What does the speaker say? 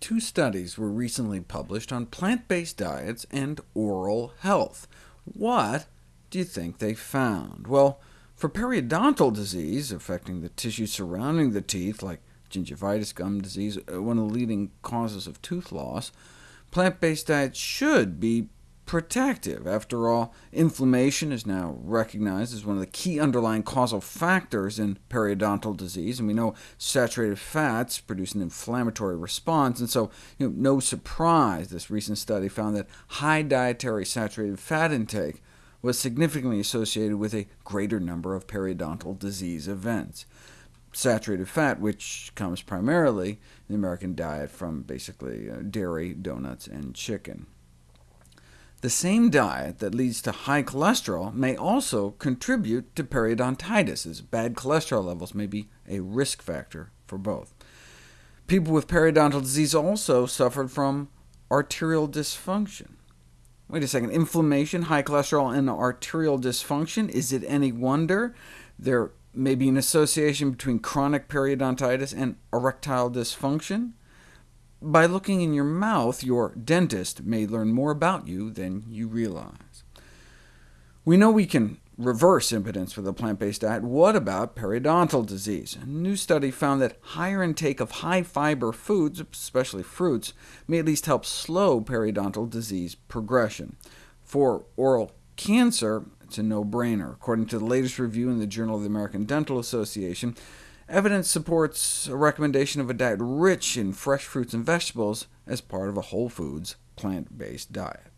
two studies were recently published on plant-based diets and oral health. What do you think they found? Well, for periodontal disease, affecting the tissue surrounding the teeth, like gingivitis, gum disease, uh, one of the leading causes of tooth loss, plant-based diets should be protective. After all, inflammation is now recognized as one of the key underlying causal factors in periodontal disease, and we know saturated fats produce an inflammatory response, and so you know, no surprise this recent study found that high dietary saturated fat intake was significantly associated with a greater number of periodontal disease events. Saturated fat, which comes primarily in the American diet from basically uh, dairy, donuts, and chicken. The same diet that leads to high cholesterol may also contribute to periodontitis, as bad cholesterol levels may be a risk factor for both. People with periodontal disease also suffered from arterial dysfunction. Wait a second, inflammation, high cholesterol, and arterial dysfunction? Is it any wonder there may be an association between chronic periodontitis and erectile dysfunction? By looking in your mouth, your dentist may learn more about you than you realize. We know we can reverse impotence with a plant-based diet. What about periodontal disease? A new study found that higher intake of high-fiber foods, especially fruits, may at least help slow periodontal disease progression. For oral cancer, it's a no-brainer. According to the latest review in the Journal of the American Dental Association, Evidence supports a recommendation of a diet rich in fresh fruits and vegetables as part of a whole foods, plant-based diet.